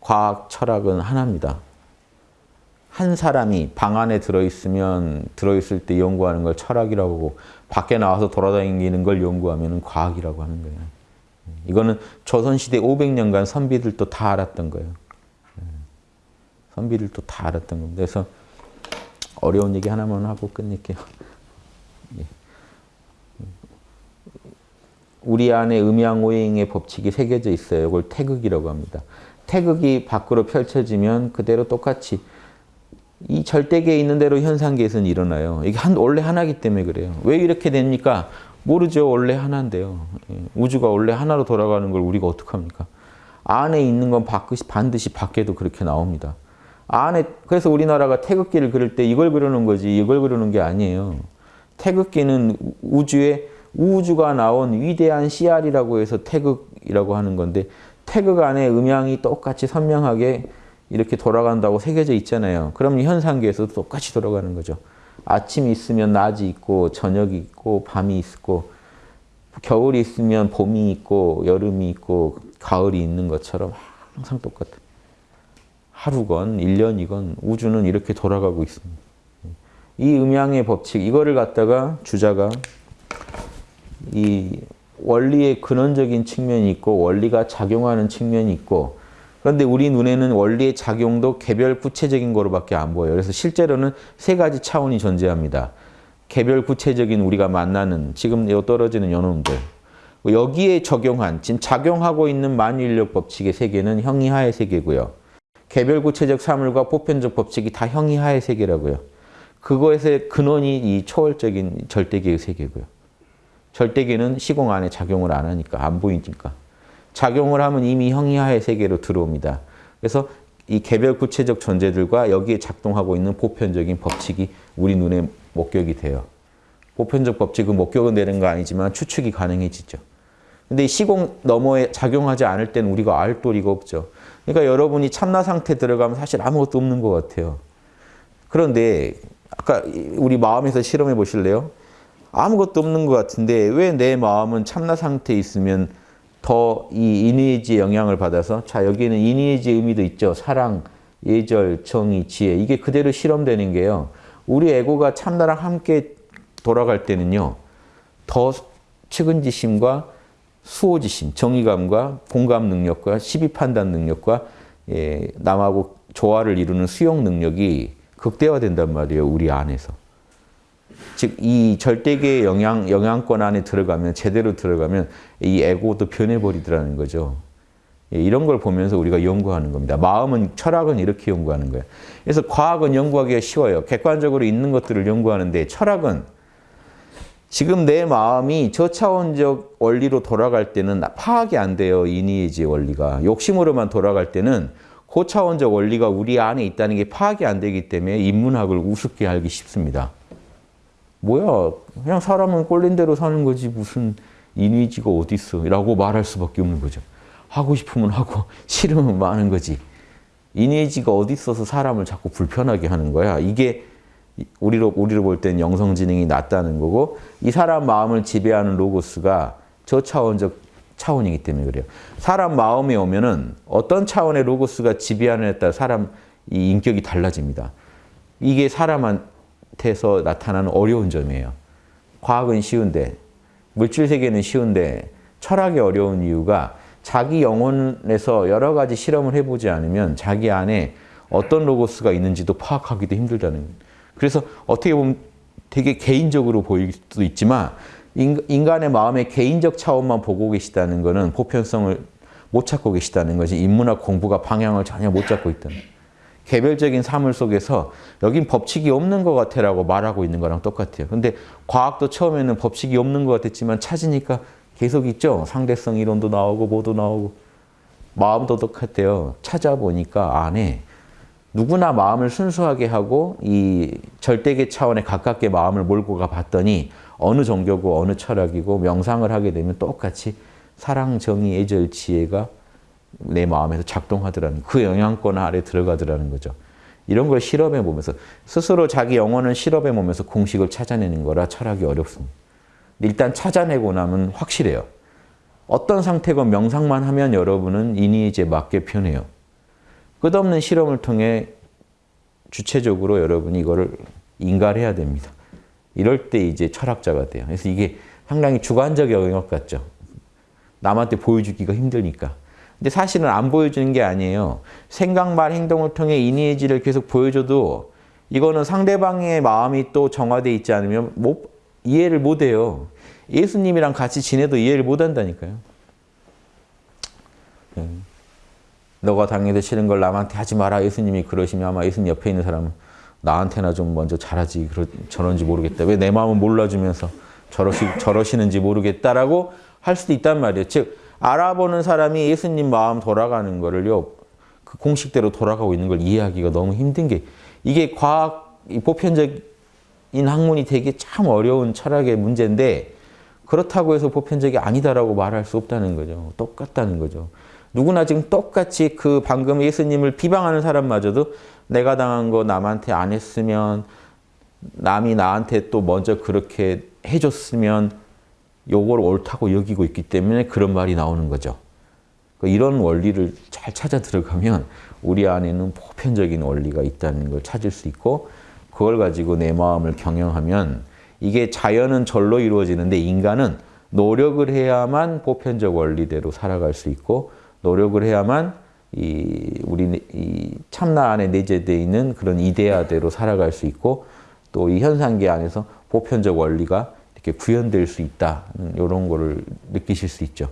과학, 철학은 하나입니다. 한 사람이 방 안에 들어있으면 들어있을 때 연구하는 걸 철학이라고 하고 밖에 나와서 돌아다니는 걸 연구하면 과학이라고 하는 거예요. 이거는 조선시대 500년간 선비들도 다 알았던 거예요. 선비들도 다 알았던 겁니다. 그래서 어려운 얘기 하나만 하고 끝낼게요. 예. 우리 안에 음양오행의 법칙이 새겨져 있어요. 이걸 태극이라고 합니다. 태극이 밖으로 펼쳐지면 그대로 똑같이 이 절대계에 있는 대로 현상계에서는 일어나요. 이게 한, 원래 하나기 때문에 그래요. 왜 이렇게 됩니까? 모르죠. 원래 하나인데요. 예. 우주가 원래 하나로 돌아가는 걸 우리가 어떡합니까? 안에 있는 건 반드시 밖에도 그렇게 나옵니다. 안에 그래서 우리나라가 태극기를 그릴 때 이걸 그리는 거지 이걸 그리는 게 아니에요. 태극기는 우주에 우주가 나온 위대한 씨알이라고 해서 태극이라고 하는 건데 태극 안에 음양이 똑같이 선명하게 이렇게 돌아간다고 새겨져 있잖아요. 그럼 현상계에서도 똑같이 돌아가는 거죠. 아침이 있으면 낮이 있고 저녁이 있고 밤이 있고 겨울이 있으면 봄이 있고 여름이 있고 가을이 있는 것처럼 항상 똑같아. 하루건 1년이건 우주는 이렇게 돌아가고 있습니다. 이 음양의 법칙 이거를 갖다가 주자가 이 원리의 근원적인 측면이 있고 원리가 작용하는 측면이 있고 그런데 우리 눈에는 원리의 작용도 개별 구체적인 거로밖에 안 보여요. 그래서 실제로는 세 가지 차원이 존재합니다. 개별 구체적인 우리가 만나는 지금 떨어지는 연놈들 여기에 적용한 지금 작용하고 있는 만유인력 법칙의 세계는 형이하의 세계고요. 개별 구체적 사물과 보편적 법칙이 다 형이하의 세계라고요. 그거에서의 근원이 이 초월적인 절대계의 세계고요. 절대계는 시공 안에 작용을 안 하니까 안 보이니까. 작용을 하면 이미 형이하의 세계로 들어옵니다. 그래서 이 개별 구체적 존재들과 여기에 작동하고 있는 보편적인 법칙이 우리 눈에 목격이 돼요. 보편적 법칙은 목격은 되는 거 아니지만 추측이 가능해지죠. 근데 시공 너머에 작용하지 않을 때는 우리가 알 도리가 없죠. 그러니까 여러분이 참나 상태 들어가면 사실 아무것도 없는 것 같아요. 그런데 아까 우리 마음에서 실험해 보실래요? 아무것도 없는 것 같은데 왜 내 마음은 참나 상태에 있으면 더이 이니에지의 영향을 받아서 자 여기는 이니에지의 의미도 있죠. 사랑, 예절, 정의, 지혜 이게 그대로 실험되는 게요. 우리 에고가 참나랑 함께 돌아갈 때는요. 더 측은지심과 수호지심, 정의감과 공감 능력과 시비 판단 능력과 예, 남하고 조화를 이루는 수용 능력이 극대화된단 말이에요. 우리 안에서. 즉 이 절대계의 영향, 영향권 안에 들어가면 제대로 들어가면 이 에고도 변해버리더라는 거죠. 예, 이런 걸 보면서 우리가 연구하는 겁니다. 마음은, 철학은 이렇게 연구하는 거예요. 그래서 과학은 연구하기가 쉬워요. 객관적으로 있는 것들을 연구하는데 철학은 지금 내 마음이 저차원적 원리로 돌아갈 때는 파악이 안 돼요. 이니에지 원리가. 욕심으로만 돌아갈 때는 고차원적 원리가 우리 안에 있다는 게 파악이 안 되기 때문에 인문학을 우습게 알기 쉽습니다. 뭐야 그냥 사람은 꼴린 대로 사는 거지 무슨 이니지가 어딨어 라고 말할 수밖에 없는 거죠. 하고 싶으면 하고 싫으면 마는 거지. 이니지가 어디 있어서 사람을 자꾸 불편하게 하는 거야. 이게 우리로 우리로 볼 때는 영성 지능이 낮다는 거고 이 사람 마음을 지배하는 로고스가 저차원적 차원이기 때문에 그래요. 사람 마음에 오면은 어떤 차원의 로고스가 지배하느냐에 따라 사람 이 인격이 달라집니다. 이게 사람한 테서 나타나는 어려운 점이에요. 과학은 쉬운데 물질 세계는 쉬운데 철학이 어려운 이유가 자기 영혼에서 여러 가지 실험을 해보지 않으면 자기 안에 어떤 로고스가 있는지도 파악하기도 힘들다는 거예요. 그래서 어떻게 보면 되게 개인적으로 보일 수도 있지만 인간의 마음의 개인적 차원만 보고 계시다는 것은 보편성을 못 찾고 계시다는 것이 인문학 공부가 방향을 전혀 못 잡고 있다는 개별적인 사물 속에서 여긴 법칙이 없는 것 같아라고 말하고 있는 거랑 똑같아요. 근데 과학도 처음에는 법칙이 없는 것 같았지만 찾으니까 계속 있죠. 상대성 이론도 나오고 뭐도 나오고 마음도 똑같아요. 찾아보니까 안에 누구나 마음을 순수하게 하고 이 절대계 차원에 가깝게 마음을 몰고 가 봤더니 어느 종교고 어느 철학이고 명상을 하게 되면 똑같이 사랑, 정의, 애절, 지혜가 내 마음에서 작동하더라는 그 영향권 아래 들어가더라는 거죠. 이런 걸 실험해 보면서 스스로 자기 영혼을 실험해 보면서 공식을 찾아내는 거라 철학이 어렵습니다. 일단 찾아내고 나면 확실해요. 어떤 상태고 명상만 하면 여러분은 이니에지에 맞게 편해요. 끝없는 실험을 통해 주체적으로 여러분이 이거를 인가해야 됩니다. 이럴 때 이제 철학자가 돼요. 그래서 이게 상당히 주관적 영역 같죠. 남한테 보여주기가 힘드니까. 근데 사실은 안 보여주는 게 아니에요. 생각, 말, 행동을 통해 이니에지를 계속 보여줘도 이거는 상대방의 마음이 또 정화돼 있지 않으면 못, 이해를 못 해요. 예수님이랑 같이 지내도 이해를 못 한다니까요. 네. 너가 당해도 싫은 걸 남한테 하지 마라. 예수님이 그러시면 아마 예수님 옆에 있는 사람은 나한테나 좀 먼저 잘하지. 그러, 저런지 모르겠다. 왜 내 마음을 몰라주면서 저러시, 저러시는지 모르겠다라고 할 수도 있단 말이에요. 즉 알아보는 사람이 예수님 마음 돌아가는 거를요. 그 공식대로 돌아가고 있는 걸 이해하기가 너무 힘든 게 이게 과학 보편적인 학문이 되게 참 어려운 철학의 문제인데 그렇다고 해서 보편적이 아니다라고 말할 수 없다는 거죠. 똑같다는 거죠. 누구나 지금 똑같이 그 방금 예수님을 비방하는 사람마저도 내가 당한 거 남한테 안 했으면 남이 나한테 또 먼저 그렇게 해줬으면 요걸 옳다고 여기고 있기 때문에 그런 말이 나오는 거죠. 이런 원리를 잘 찾아 들어가면 우리 안에는 보편적인 원리가 있다는 걸 찾을 수 있고 그걸 가지고 내 마음을 경영하면 이게 자연은 절로 이루어지는데 인간은 노력을 해야만 보편적 원리대로 살아갈 수 있고 노력을 해야만 이 우리 이 참나 안에 내재되어 있는 그런 이데아대로 살아갈 수 있고 또 이 현상계 안에서 보편적 원리가 이렇게 구현될 수 있다 이런 거를 느끼실 수 있죠.